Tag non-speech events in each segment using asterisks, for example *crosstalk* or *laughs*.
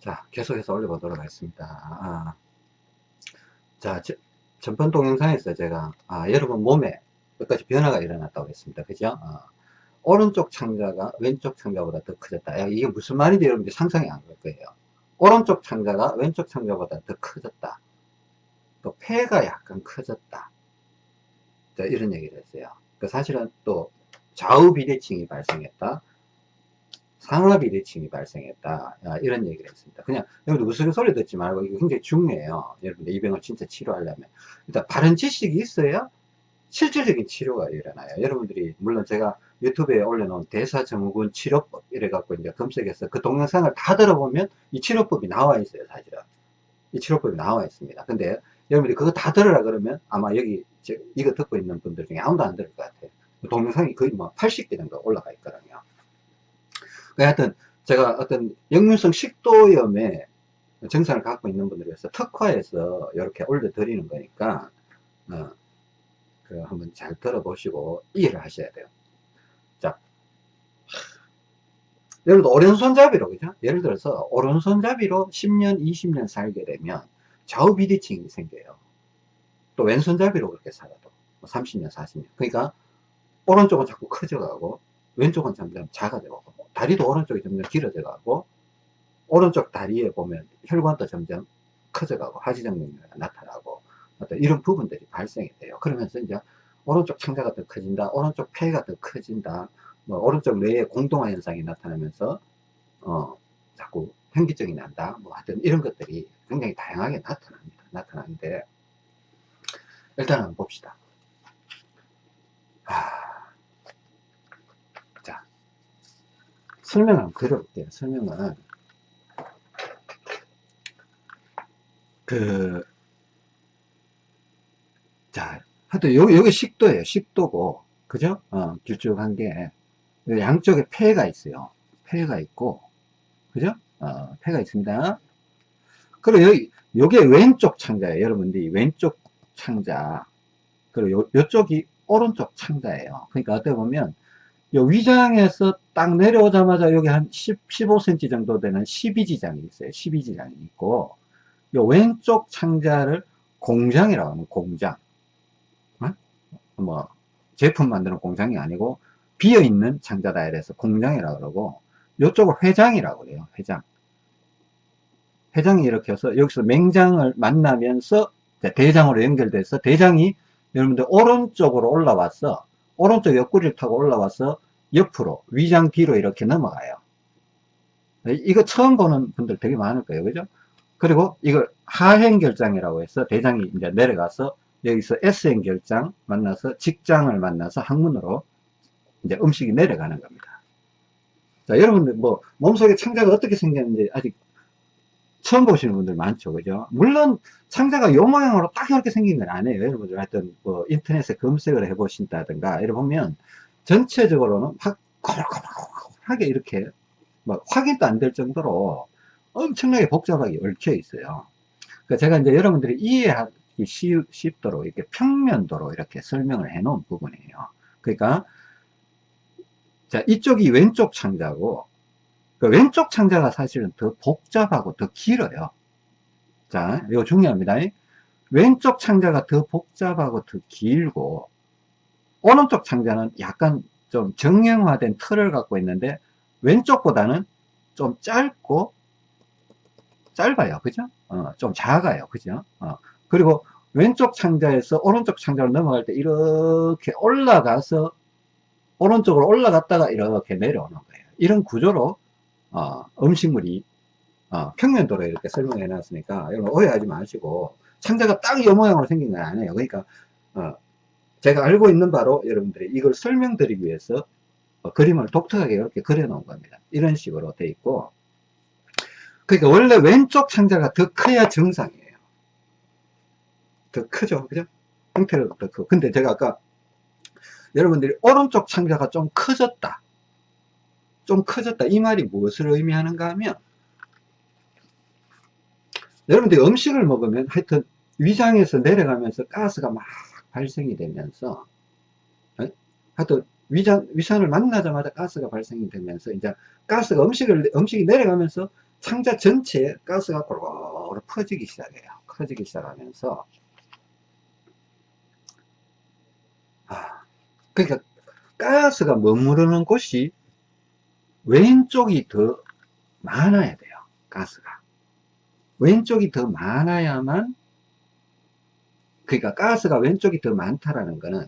자, 계속해서 올려보도록 하겠습니다. 아, 자, 저, 전번 동영상에서 제가, 아, 여러분 몸에 몇 가지 변화가 일어났다고 했습니다. 그죠? 아, 오른쪽 창자가 왼쪽 창자보다 더 커졌다. 야, 이게 무슨 말인지 여러분들 상상이 안 갈 거예요. 오른쪽 창자가 왼쪽 창자보다 더 커졌다. 또 폐가 약간 커졌다. 자, 이런 얘기를 했어요. 그 사실은 또 좌우 비대칭이 발생했다. 상하 비대칭이 발생했다. 아, 이런 얘기를 했습니다. 그냥 여러분들 무슨 소리 듣지 말고 이거 굉장히 중요해요. 여러분들 이 병을 진짜 치료하려면 일단 바른 지식이 있어야 실질적인 치료가 일어나요. 여러분들이 물론 제가 유튜브에 올려놓은 대사증후군 치료법 이래 갖고 이제 검색해서 그 동영상을 다 들어보면 이 치료법이 나와 있어요. 사실은 이 치료법이 나와 있습니다. 근데 여러분들이 그거 다 들으라 그러면 아마 여기 이거 듣고 있는 분들 중에 아무도 안 들을 것 같아요. 그 동영상이 거의 뭐 80개 정도 올라가 있거든요. 그 하여튼 제가 어떤 역류성 식도염에 증상을 갖고 있는 분들을 위해서 특화해서 이렇게 올려드리는 거니까 어, 그 한번 잘 들어보시고 이해를 하셔야 돼요. 자, 예를 들어 오른손잡이로 그죠? 예를 들어서 오른손잡이로 10년, 20년 살게 되면 좌우 비대칭이 생겨요. 또 왼손잡이로 그렇게 살아도 30년, 뭐 40년. 그러니까 오른쪽은 자꾸 커져가고 왼쪽은 점점 작아져가고 다리도 오른쪽이 점점 길어져 가고 오른쪽 다리에 보면 혈관도 점점 커져가고 하지정맥류가 나타나고 어떤 이런 부분들이 발생이 돼요. 그러면서 이제 오른쪽 창자가 더 커진다, 오른쪽 폐가 더 커진다, 뭐 오른쪽 뇌에 공동화 현상이 나타나면서 어 자꾸 현기증이 난다, 뭐 하여튼 이런 것들이 굉장히 다양하게 나타납니다. 나타나는데 일단 한번 봅시다. 한번 드려볼게요. 설명은. 그, 자, 하여튼 요, 요게 식도예요. 식도고. 그죠? 어, 길쭉한 게. 양쪽에 폐가 있어요. 폐가 있고. 그죠? 어, 폐가 있습니다. 그리고 여기, 요게 왼쪽 창자예요. 여러분들 이 왼쪽 창자. 그리고 요, 요쪽이 오른쪽 창자예요. 그러니까 어떻게 보면 요 위장에서 딱 내려오자마자 여기 한 10, 15cm 정도 되는 12지장이 있어요. 12지장이 있고, 요 왼쪽 창자를 공장이라고 하는 공장. 어? 뭐, 제품 만드는 공장이 아니고, 비어있는 창자다 이래서 공장이라고 그러고, 요쪽을 회장이라고 그래요. 회장. 회장이 이렇게 해서 여기서 맹장을 만나면서 대장으로 연결돼서 대장이 여러분들 오른쪽으로 올라와서 오른쪽 옆구리를 타고 올라와서 옆으로 위장 뒤로 이렇게 넘어가요. 이거 처음 보는 분들 되게 많을 거예요. 그죠? 그리고 이걸 하행결장이라고 해서 대장이 이제 내려가서 여기서 S행결장 만나서 직장을 만나서 항문으로 이제 음식이 내려가는 겁니다. 자 여러분들 뭐 몸속에 창자가 어떻게 생겼는지 아직 처음 보시는 분들 많죠. 그죠? 물론 창자가 요 모양으로 딱 이렇게 생긴 건 아니에요. 여러분들 하여튼 뭐 인터넷에 검색을 해 보신다든가 이래 보면 전체적으로는 확 거락거락하게 이렇게 막 확인도 안 될 정도로 엄청나게 복잡하게 얽혀 있어요. 그러니까 제가 이제 여러분들이 이해하기 쉽도록 이렇게 평면도로 이렇게 설명을 해 놓은 부분이에요. 그러니까 자 이쪽이 왼쪽 창자고 그 왼쪽 창자가 사실은 더 복잡하고 더 길어요. 자, 이거 중요합니다. 왼쪽 창자가 더 복잡하고 더 길고, 오른쪽 창자는 약간 좀 정형화된 틀을 갖고 있는데, 왼쪽보다는 좀 짧고, 짧아요. 그죠? 어, 좀 작아요. 그죠? 어, 그리고 왼쪽 창자에서 오른쪽 창자로 넘어갈 때 이렇게 올라가서, 오른쪽으로 올라갔다가 이렇게 내려오는 거예요. 이런 구조로 어, 음식물이 어, 평면도로 이렇게 설명해 놨으니까 여러분 오해하지 마시고 창자가 딱 이 모양으로 생긴 건 아니에요. 그러니까 어, 제가 알고 있는 바로 여러분들이 이걸 설명드리기 위해서 어, 그림을 독특하게 이렇게 그려 놓은 겁니다. 이런 식으로 돼 있고. 그러니까 원래 왼쪽 창자가 더 커야 정상이에요. 더 크죠? 그죠? 형태를 더 크고. 근데 제가 아까 여러분들이 오른쪽 창자가 좀 커졌다 좀 커졌다. 이 말이 무엇을 의미하는가 하면 여러분들 음식을 먹으면 하여튼 위장에서 내려가면서 가스가 막 발생이 되면서 어? 하여튼 위장, 위산을 만나자마자 가스가 발생이 되면서 이제 가스가 음식을 음식이 내려가면서 창자 전체에 가스가 고루 퍼지기 시작해요. 커지기 시작하면서 아, 그러니까 가스가 머무르는 곳이 왼쪽이 더 많아야 돼요. 가스가. 왼쪽이 더 많아야만 그러니까 가스가 왼쪽이 더 많다라는 거는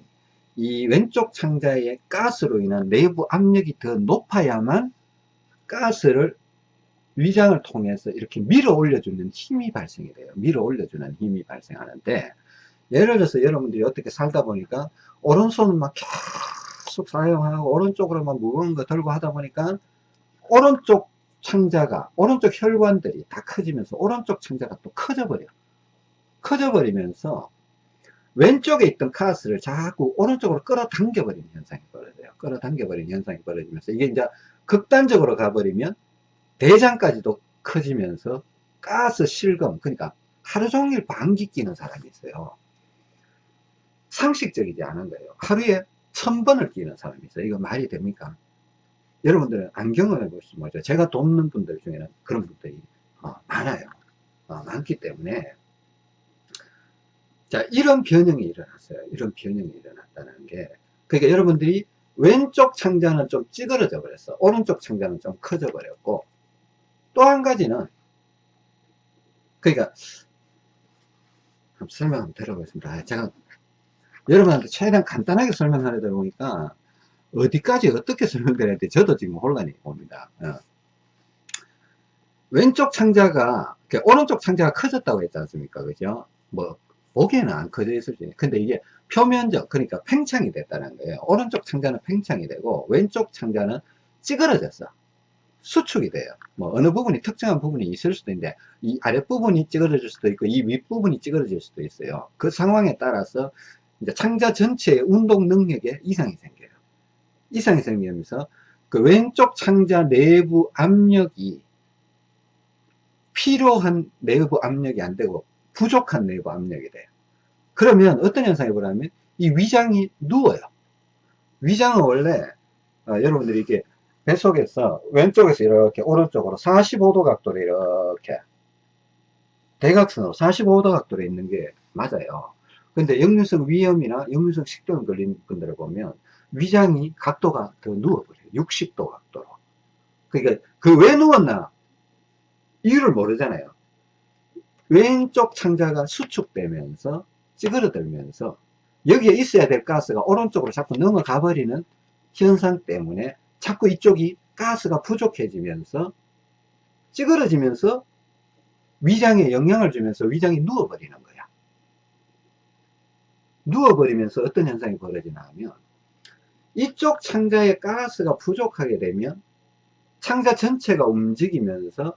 이 왼쪽 창자의 가스로 인한 내부 압력이 더 높아야만 가스를 위장을 통해서 이렇게 밀어 올려주는 힘이 발생이 돼요. 밀어 올려주는 힘이 발생하는데 예를 들어서 여러분들이 어떻게 살다 보니까 오른손은 막 계속 사용하고 오른쪽으로만 무거운 거 들고 하다 보니까 오른쪽 창자가 오른쪽 혈관들이 다 커지면서 오른쪽 창자가 또 커져 버려. 커져 버리면서 왼쪽에 있던 가스를 자꾸 오른쪽으로 끌어당겨 버리는 현상이 벌어져요. 끌어당겨 버리는 현상이 벌어지면서 이게 이제 극단적으로 가버리면 대장까지도 커지면서 가스 실금 그러니까 하루 종일 방귀 끼는 사람이 있어요. 상식적이지 않은 거예요. 하루에 천 번을 끼는 사람이 있어요. 이거 말이 됩니까? 여러분들은 안 경험해 보시면 뭐죠. 제가 돕는 분들 중에는 그런 분들이 어, 많아요. 어, 많기 때문에. 자 이런 변형이 일어났어요. 이런 변형이 일어났다는 게. 그러니까 여러분들이 왼쪽 창자는 좀 찌그러져 버렸어. 오른쪽 창자는 좀 커져 버렸고 또 한 가지는 그러니까 한번 설명 한번 들어보겠습니다. 아, 제가 여러분한테 최대한 간단하게 설명하려다 보니까 어디까지 어떻게 설명드려야 돼 저도 지금 혼란이 옵니다. 어. 왼쪽 창자가 오른쪽 창자가 커졌다고 했지 않습니까? 그죠? 뭐 보기에는 안 커져 있을지 근데 이게 표면적 그러니까 팽창이 됐다는 거예요. 오른쪽 창자는 팽창이 되고 왼쪽 창자는 찌그러졌어. 수축이 돼요. 뭐 어느 부분이 특정한 부분이 있을 수도 있는데 이 아랫부분이 찌그러질 수도 있고 이 윗부분이 찌그러질 수도 있어요. 그 상황에 따라서 이제 창자 전체의 운동 능력에 이상이 생겨요 이상이 생기면서 그 왼쪽 창자 내부 압력이 필요한 내부 압력이 안 되고 부족한 내부 압력이 돼요. 그러면 어떤 현상이 벌어지면 이 위장이 누워요. 위장은 원래 어, 여러분들이 이렇게 뱃속에서 왼쪽에서 이렇게 오른쪽으로 45도 각도로 이렇게 대각선으로 45도 각도로 있는 게 맞아요. 근데 역류성 위염이나 역류성 식도염 걸린 분들을 보면 위장이 각도가 더 누워버려요. 60도 각도로. 그러니까 그 왜 누웠나 이유를 모르잖아요. 왼쪽 창자가 수축되면서 찌그러들면서 여기에 있어야 될 가스가 오른쪽으로 자꾸 넘어가 버리는 현상 때문에 자꾸 이쪽이 가스가 부족해지면서 찌그러지면서 위장에 영향을 주면서 위장이 누워버리는 거야. 누워버리면서 어떤 현상이 벌어지나 하면 이쪽 창자에 가스가 부족하게 되면 창자 전체가 움직이면서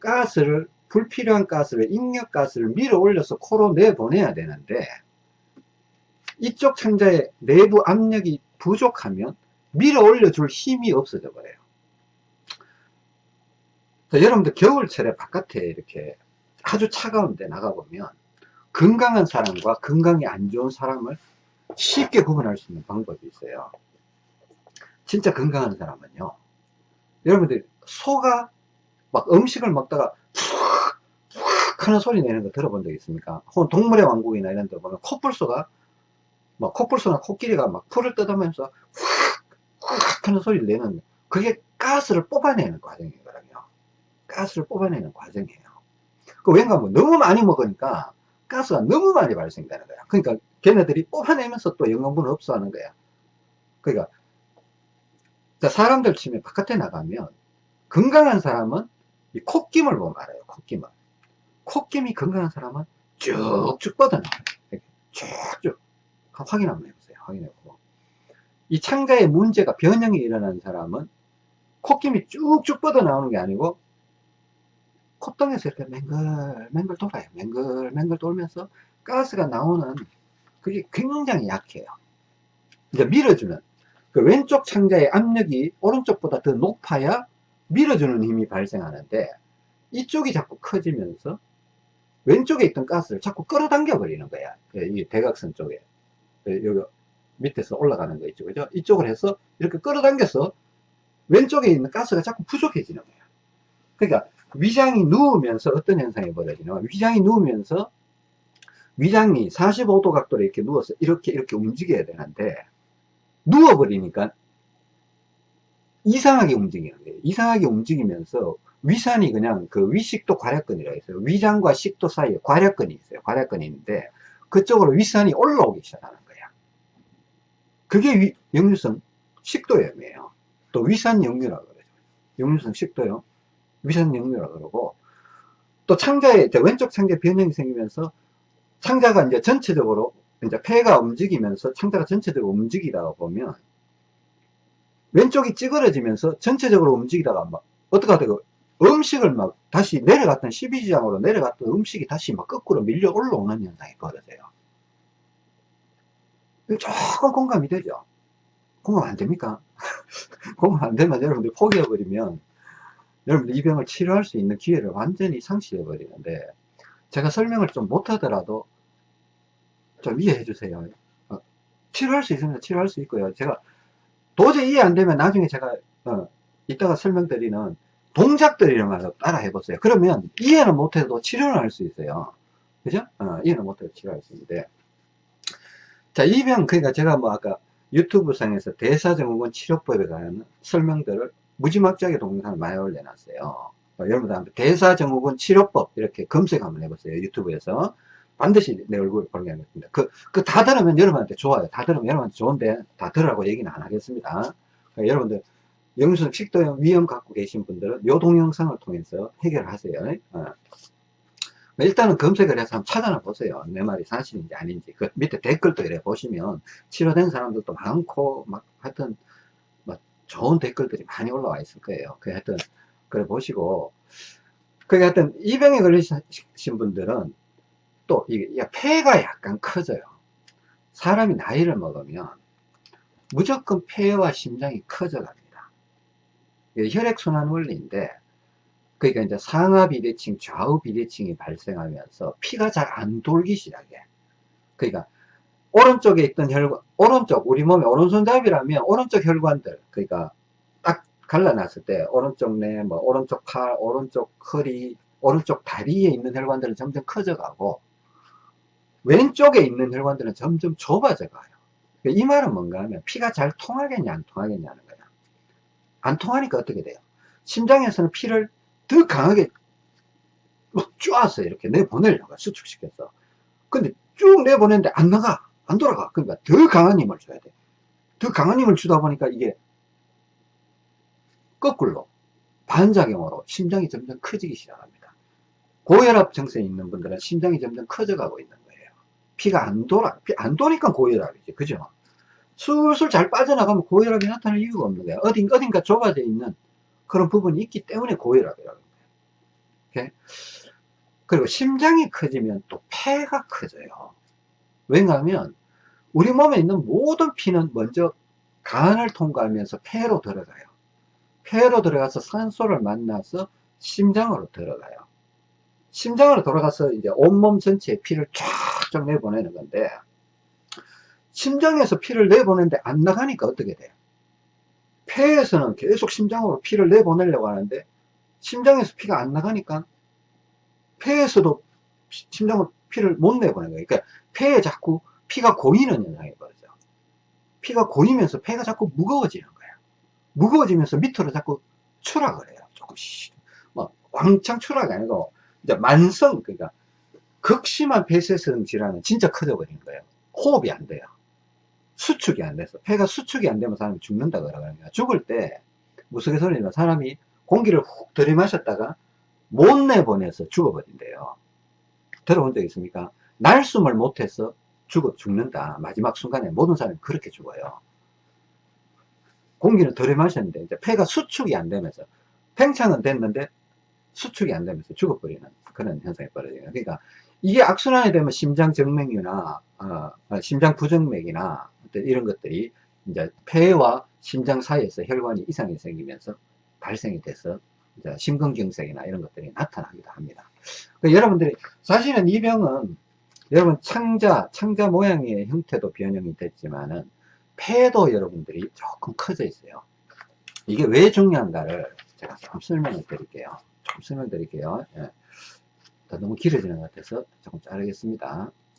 가스를 불필요한 가스를 인력가스를 밀어 올려서 코로 내보내야 되는데 이쪽 창자의 내부 압력이 부족하면 밀어 올려줄 힘이 없어져 버려요. 여러분들 겨울철에 바깥에 이렇게 아주 차가운데 나가보면 건강한 사람과 건강이 안 좋은 사람을 쉽게 구분할 수 있는 방법이 있어요 진짜 건강한 사람은요 여러분들 소가 막 음식을 먹다가 하는 소리 내는 거 들어본 적 있습니까? 혹은 동물의 왕국이나 이런 데 보면 코뿔소가 막 코뿔소나 코끼리가 막 풀을 뜯으면서 훅 하는 소리를 내는 그게 가스를 뽑아내는 과정이거든요. 가스를 뽑아내는 과정이에요. 그 왠가 뭐 너무 많이 먹으니까 가스가 너무 많이 발생되는 거야. 그러니까 걔네들이 뽑아내면서 또 영양분을 흡수하는 거야. 그러니까 사람들 치면 바깥에 나가면 건강한 사람은 이 콧김을 보면 알아요. 콧김을. 콧김이 건강한 사람은 쭉쭉 뻗어나와요. 쭉쭉. 확인 한번 해보세요. 확인해보고. 이 창자에 문제가, 변형이 일어나는 사람은 콧김이 쭉쭉 뻗어나오는 게 아니고 콧등에서 이렇게 맹글, 맹글 돌아요. 맹글, 맹글 돌면서 가스가 나오는 그게 굉장히 약해요. 이제 밀어주는. 그 왼쪽 창자의 압력이 오른쪽보다 더 높아야 밀어주는 힘이 발생하는데 이쪽이 자꾸 커지면서 왼쪽에 있던 가스를 자꾸 끌어당겨 버리는 거야. 그이 대각선 쪽에. 그 여기 밑에서 올라가는 거 있죠. 그죠? 이쪽을 해서 이렇게 끌어당겨서 왼쪽에 있는 가스가 자꾸 부족해지는 거야. 그러니까 위장이 누우면서 어떤 현상이 벌어지냐 위장이 누우면서 위장이 45도 각도로 이렇게 누워서 이렇게 이렇게 움직여야 되는데 누워버리니까 이상하게 움직이는 거예요. 이상하게 움직이면서 위산이 그냥 그 위식도 괄약근이라 있어요. 위장과 식도 사이에 괄약근이 있어요. 괄약근이 있는데 그쪽으로 위산이 올라오기 시작하는 거야 그게 위, 역류성 식도염이에요. 또 위산 역류라 그러죠. 역류성 식도염 위산 역류라 그러고 또 창자에 왼쪽 창자 변형이 생기면서 창자가 이제 전체적으로 이제 폐가 움직이면서 창자가 전체적으로 움직이다가 보면 왼쪽이 찌그러지면서 전체적으로 움직이다가 막 어떻게 하다가 음식을 막 다시 내려갔던 12지장으로 내려갔던 음식이 다시 막 거꾸로 밀려 올라오는 현상이 벌어져요. 조금 공감이 되죠? 공감 안 됩니까? *laughs* 공감 안 되면 여러분들 포기해버리면 여러분들 이 병을 치료할 수 있는 기회를 완전히 상실해 버리는데 제가 설명을 좀 못하더라도 좀 이해해 주세요. 어, 치료할 수 있으면 치료할 수 있고요. 제가 도저히 이해 안 되면 나중에 제가 어, 이따가 설명드리는 동작들이란 말로 따라 해보세요. 그러면 이해는 못해도 치료는 할 수 있어요. 그죠? 어, 이해는 못해도 치료할 수 있는데. 자 이 병 그러니까 제가 뭐 아까 유튜브 상에서 대사증후군 치료법에 관한 설명들을 무지막지하게 동영상을 많이 올려놨어요. 어, 여러분들 대사증후군 치료법 이렇게 검색 한번 해보세요. 유튜브에서. 반드시 내 얼굴 보게 하겠습니다. 그, 그 다 들으면 여러분한테 좋아요. 다 들으면 여러분한테 좋은데 다 들으라고 얘기는 안 하겠습니다. 그러니까 여러분들 영수증 식도염 위험 갖고 계신 분들은 요 동영상을 통해서 해결하세요. 어. 일단은 검색을 해서 한번 찾아나 보세요. 내 말이 사실인지 아닌지. 그 밑에 댓글도 이래 보시면 치료된 사람들도 많고 막 하여튼 좋은 댓글들이 많이 올라와 있을 거예요. 그 하여튼, 그래 보시고, 그 하여튼, 이 병에 걸리신 분들은 또, 이게, 폐가 약간 커져요. 사람이 나이를 먹으면 무조건 폐와 심장이 커져갑니다. 혈액순환 원리인데, 그러니까 이제 상하 비대칭, 좌우 비대칭이 발생하면서 피가 잘 안 돌기 시작해. 그러니까 오른쪽에 있던 혈관, 오른쪽, 우리 몸의 오른손잡이라면 오른쪽 혈관들, 그러니까 딱 갈라놨을 때, 오른쪽 내, 뭐, 오른쪽 팔, 오른쪽 허리, 오른쪽 다리에 있는 혈관들은 점점 커져가고, 왼쪽에 있는 혈관들은 점점 좁아져 가요. 이 말은 뭔가 하면, 피가 잘 통하겠냐, 안 통하겠냐는 거야. 안 통하니까 어떻게 돼요? 심장에서는 피를 더 강하게 막 쪼아서 이렇게 내보내려고 수축시켜서. 근데 쭉 내보내는데 안 나가. 안 돌아가. 그러니까 더 강한 힘을 줘야 돼. 더 강한 힘을 주다 보니까 이게 거꾸로 반작용으로 심장이 점점 커지기 시작합니다. 고혈압 증세 있는 분들은 심장이 점점 커져가고 있는 거예요. 피가 안 돌아, 피 안 도니까 고혈압이지. 그죠? 술술 잘 빠져나가면 고혈압이 나타날 이유가 없는 거야. 어딘, 어딘가 좁아져 있는 그런 부분이 있기 때문에 고혈압이라는 거예요. 그리고 심장이 커지면 또 폐가 커져요. 왜냐하면 우리 몸에 있는 모든 피는 먼저 간을 통과하면서 폐로 들어가요. 폐로 들어가서 산소를 만나서 심장으로 들어가요. 심장으로 돌아가서 이제 온몸 전체에 피를 쫙쫙 내보내는 건데 심장에서 피를 내보내는데 안 나가니까 어떻게 돼요? 폐에서는 계속 심장으로 피를 내보내려고 하는데 심장에서 피가 안 나가니까 폐에서도 심장으로 피를 못 내보내는 거예요. 그러니까 폐에 자꾸 피가 고이는 현상이 벌어져. 피가 고이면서 폐가 자꾸 무거워지는 거야. 무거워지면서 밑으로 자꾸 추락을 해요. 조금씩. 뭐, 왕창 추락이 아니고, 이제 만성, 그러니까, 극심한 폐쇄성 질환은 진짜 커져버리는 거예요. 호흡이 안 돼요. 수축이 안 돼서. 폐가 수축이 안 되면 사람이 죽는다 그러거든요. 죽을 때, 무속의소리면 사람이 공기를 훅 들이마셨다가 못 내보내서 죽어버린대요. 들어본 적 있습니까? 날숨을 못해서 죽어 죽는다. 마지막 순간에 모든 사람이 그렇게 죽어요. 공기는 덜어 마셨는데 이제 폐가 수축이 안 되면서 팽창은 됐는데 수축이 안 되면서 죽어버리는 그런 현상이 벌어져요. 그러니까 이게 악순환이 되면 심장 정맥류나 어, 어 심장 부정맥이나 이런 것들이 이제 폐와 심장 사이에서 혈관이 이상이 생기면서 발생이 돼서 심근경색이나 이런 것들이 나타나기도 합니다. 그러니까 여러분들이 사실은 이 병은 여러분 창자, 창자 모양의 형태도 변형이 됐지만은 폐도 여러분들이 조금 커져 있어요. 이게 왜 중요한가를 제가 좀 설명을 드릴게요. 설명 드릴게요. 예. 너무 길어지는 것 같아서 조금 자르겠습니다.